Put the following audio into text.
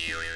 you.